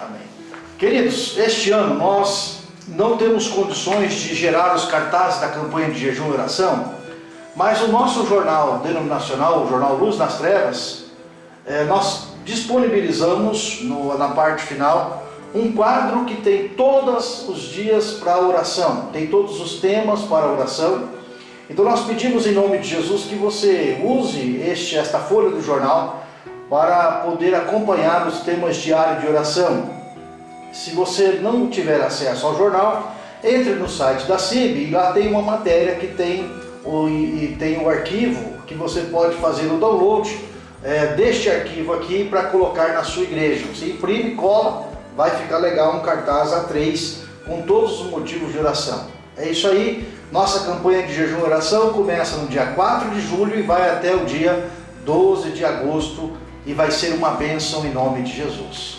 Amém. Queridos, este ano nós não temos condições de gerar os cartazes da campanha de jejum e oração, mas o nosso jornal denominacional, o jornal Luz nas Trevas, é, nós disponibilizamos na parte final um quadro que tem todos os dias para oração, tem todos os temas para oração. Então nós pedimos em nome de Jesus que você use este, esta folha do jornal para poder acompanhar os temas diários de oração. Se você não tiver acesso ao jornal, entre no site da CIB e lá tem uma matéria que tem o, e tem o arquivo que você pode fazer o download é, deste arquivo aqui para colocar na sua igreja. Você imprime, cola, vai ficar legal um cartaz A3 com todos os motivos de oração. É isso aí, nossa campanha de jejum e oração começa no dia 4 de julho e vai até o dia 12 de agosto e vai ser uma bênção em nome de Jesus.